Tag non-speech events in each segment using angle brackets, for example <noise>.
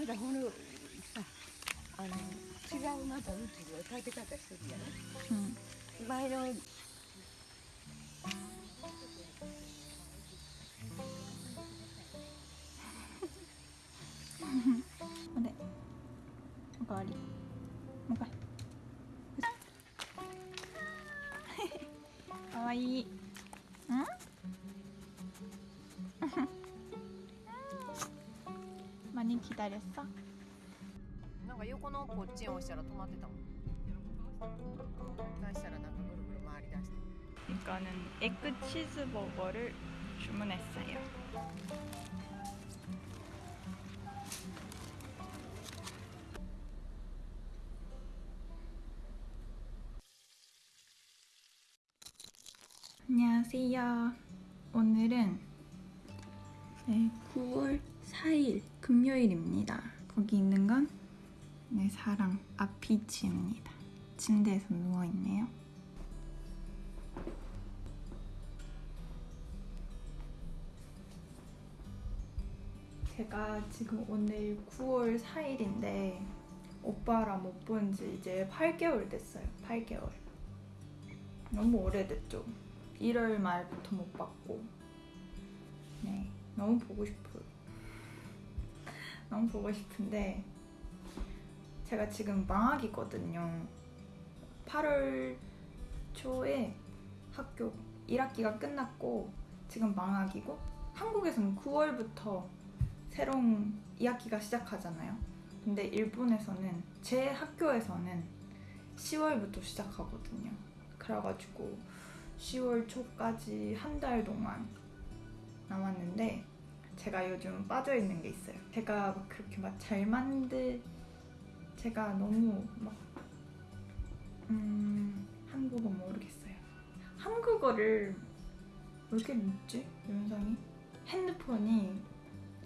まだほのあの違うまたうちの建て方してるじゃない 응. 前の 네. おかわり。もう一回。かわいい。 기다렸어? なんか横のこっちを押したら止まってたもん出したらなんかぐるぐる回り出して 이거는 에그 치즈버거를 주문했어요. 안녕하세요. 오늘은 네, 9월 4일 금요일입니다. 거기 있는 건 내 사랑 아피치입니다. 침대에서 누워 있네요. 제가 지금 오늘 9월 4일인데 오빠랑 못 본 지 이제 8개월 됐어요. 8개월. 너무 오래됐죠. 1월 말부터 못 봤고. 네, 너무 보고 싶어요. 너무 보고 싶은데 제가 지금 방학이거든요. 8월 초에 학교 1학기가 끝났고 지금 방학이고 한국에서는 9월부터 새로운 2학기가 시작하잖아요. 근데 일본에서는 제 학교에서는 10월부터 시작하거든요. 그래가지고 10월 초까지 한 달 동안 남았는데 제가 요즘 빠져 있는 게 있어요. 제가 막 그렇게 막 잘 만들 제가 너무 막 음, 한국어 모르겠어요. 한국어를 왜 이렇게 늦지? 영상이? 핸드폰이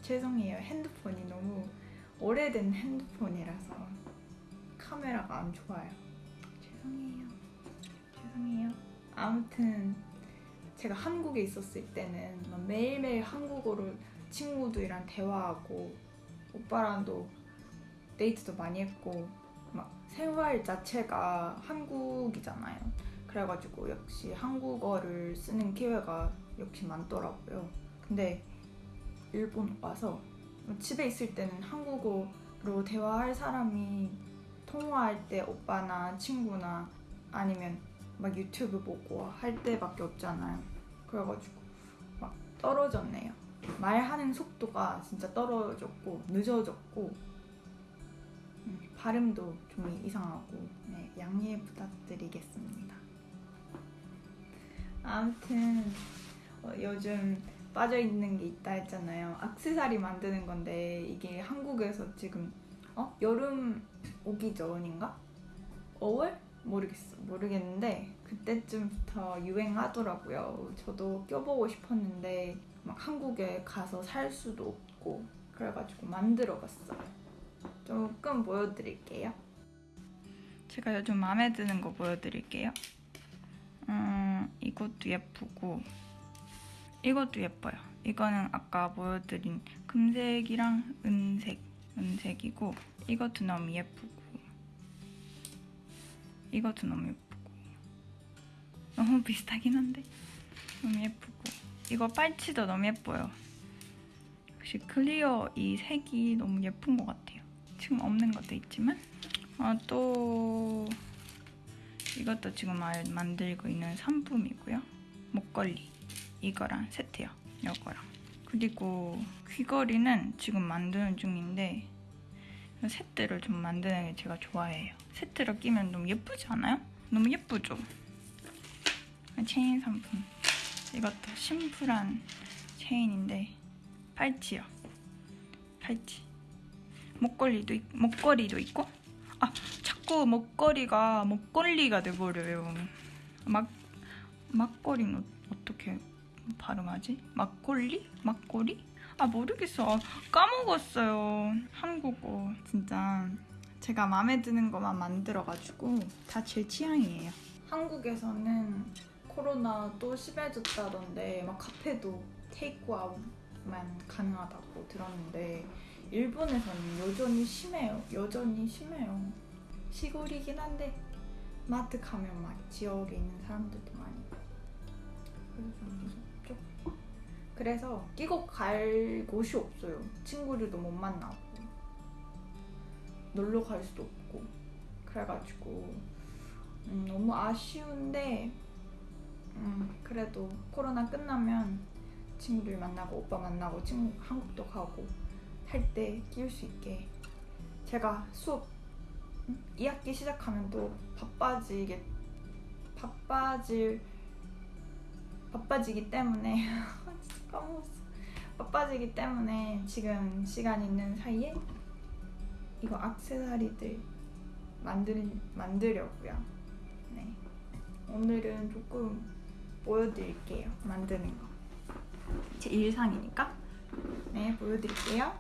죄송해요. 핸드폰이 너무 오래된 핸드폰이라서 카메라가 안 좋아요. 죄송해요. 죄송해요. 아무튼 제가 한국에 있었을 때는 막 매일매일 한국어로 친구들이랑 대화하고 오빠랑도 데이트도 많이 했고 막 생활 자체가 한국이잖아요. 그래가지고 역시 한국어를 쓰는 기회가 역시 많더라고요. 근데 일본 와서 집에 있을 때는 한국어로 대화할 사람이 통화할 때 오빠나 친구나 아니면 막 유튜브 보고 할 때밖에 없잖아요. 그래가지고 막 떨어졌네요. 말하는 속도가 진짜 떨어졌고 늦어졌고 음, 발음도 좀 이상하고 네, 양해 부탁드리겠습니다. 아무튼 어, 요즘 빠져 있는 게 있다 했잖아요. 악세사리 만드는 건데 이게 한국에서 지금 어 여름 오기 전인가? 5월? 모르겠어 모르겠는데 그때쯤부터 유행하더라고요. 저도 껴보고 싶었는데 막 한국에 가서 살 수도 없고 그래가지고 만들어 봤어요. 조금 보여드릴게요. 제가 요즘 마음에 드는 거 보여드릴게요. 음, 이것도 예쁘고 이것도 예뻐요. 이거는 아까 보여드린 금색이랑 은색, 은색이고 이것도 너무 예쁘고 이것도 너무 예쁘고 너무 비슷하긴 한데 너무 예쁘고 이거 빨치도 너무 예뻐요. 역시 클리어 이 색이 너무 예쁜 것 같아요. 지금 없는 것도 있지만 아, 또 이것도 지금 말- 만들고 있는 상품이고요. 목걸이 이거랑 세트요. 이거랑 그리고 귀걸이는 지금 만드는 중인데 세트를 좀 만드는 게 제가 좋아해요. 세트를 끼면 너무 예쁘지 않아요? 너무 예쁘죠? 체인 상품 이것도 심플한 체인인데 팔찌요. 팔찌. 목걸이도 있, 목걸이도 있고 아 자꾸 목걸이가 목걸리가 돼버려요. 막 막걸리는 어- 어떻게 발음하지? 막걸리? 막걸리? 아 모르겠어. 아, 까먹었어요. 한국어 진짜 제가 마음에 드는 것만 만들어가지고 다 제 취향이에요. 한국에서는 코로나 또 심해졌다던데 막 카페도 테이크아웃만 가능하다고 들었는데 일본에서는 여전히 심해요. 여전히 심해요. 시골이긴 한데 마트 가면 막 지역에 있는 사람들도 많이 봐. 그래서 좀 무섭죠. 그래서 끼고 갈 곳이 없어요. 친구들도 못 만나고 놀러 갈 수도 없고 그래가지고 음, 너무 아쉬운데 음, 그래도 코로나 끝나면 친구들 만나고 오빠 만나고 친구 한국도 가고 할 때 끼울 수 있게 제가 수업 음? 2학기 시작하면 또 바빠지게 바빠질 바빠지기 때문에 <laughs> 까먹었어 바빠지기 때문에 지금 시간 있는 사이에 이거 악세사리들 만들 만들려고요. 네 오늘은 조금 보여드릴게요 만드는 거. 제 일상이니까 네 보여드릴게요.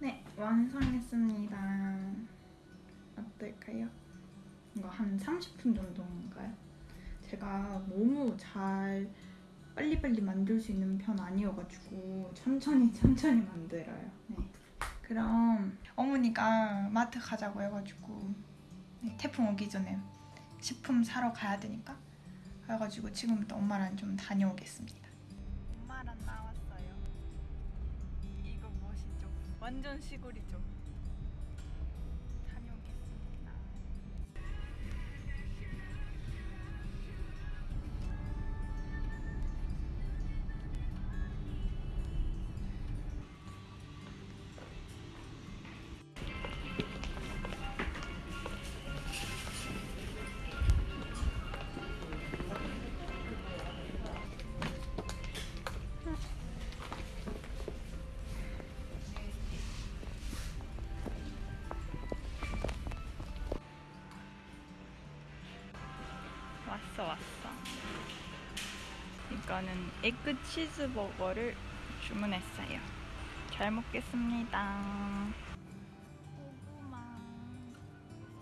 네 완성했습니다. 어떨까요? 이거 한 30분 정도인가요? 제가 너무 잘 빨리빨리 만들 수 있는 편 아니어가지고 천천히 <laughs> 천천히 만들어요. 네. 그럼 어머니가 마트 가자고 해가지고 네, 태풍 오기 전에 식품 사러 가야 되니까 그래가지고 지금부터 엄마랑 좀 다녀오겠습니다. 엄마랑 나왔어요. 이거 멋이죠? 완전 시골이죠? 왔어 왔어. 이거는 에그 치즈버거를 주문했어요. 잘 먹겠습니다. 고구마.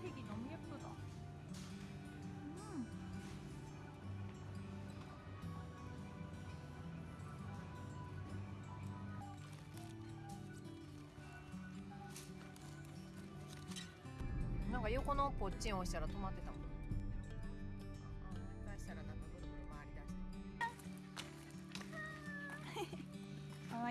색이 너무 예쁘다. 음. 음なんか横のポッチン押したら止まってたもん わ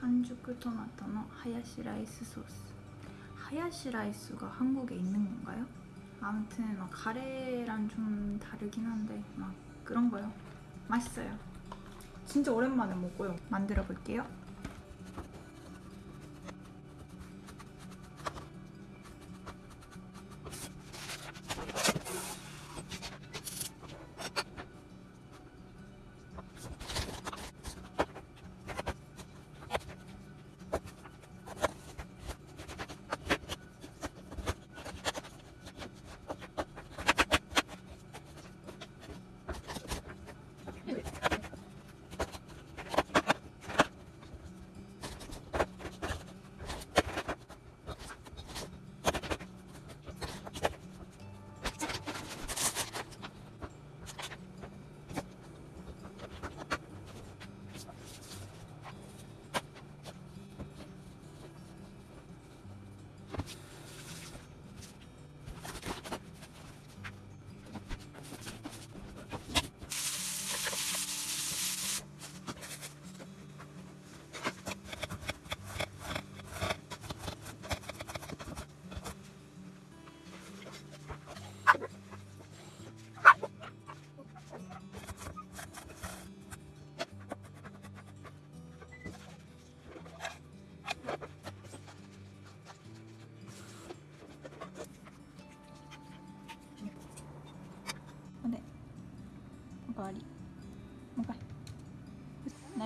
完熟 토마토의 하야시 라이스 소스. 하야시 라이스가 한국에 있는 건가요? 아무튼 막 카레랑 좀 다르긴 한데 막 그런 거요. 맛있어요. 진짜 오랜만에 먹고요. 만들어 볼게요.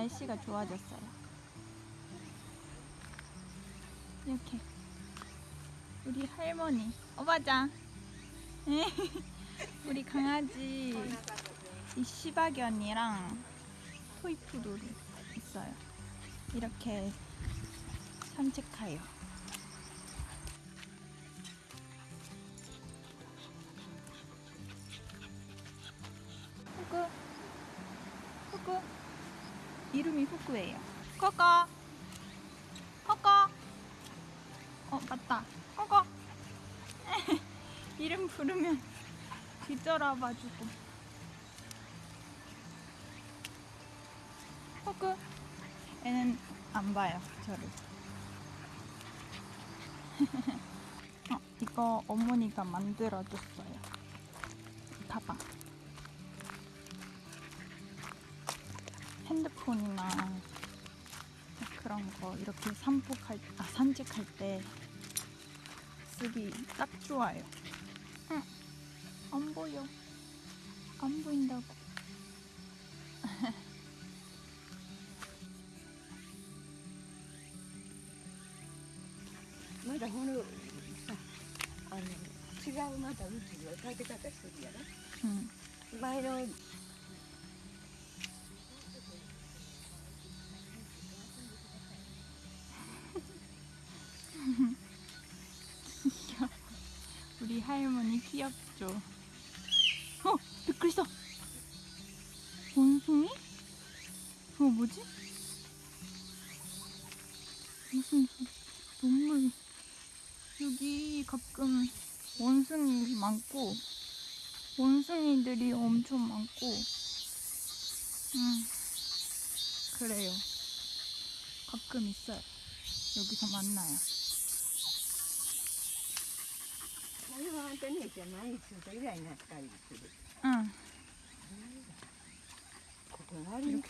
날씨가 좋아졌어요. 이렇게 우리 할머니, 어바자. <laughs> 우리 강아지 이 시바견이랑 토이푸돌이 있어요. 이렇게 산책해요. 이름이 후구예요. 꺼꺼, 꺼꺼. 어 맞다, 꺼꺼. <laughs> 이름 부르면 뒤돌아봐주고. 후구. 애는 안 봐요, 저를. <laughs> 어, 이거 어머니가 만들어줬어요. 가방. 핸드폰이나 그런 거 이렇게 산복할 아 산책할 때 쓰기 딱 좋아요. 응, 안 보여. 안 보인다고. <laughs> まだほのさあの違うまだうちの食べ方してるやろ 응. 前の 할머니 귀엽죠? 어, 미끄러져. 원숭이? 그거 뭐지? 무슨 동물? 여기 가끔 원숭이 많고 원숭이들이 엄청 많고 음 그래요. 가끔 있어요. 여기서 만나요. こあたなうん。ここある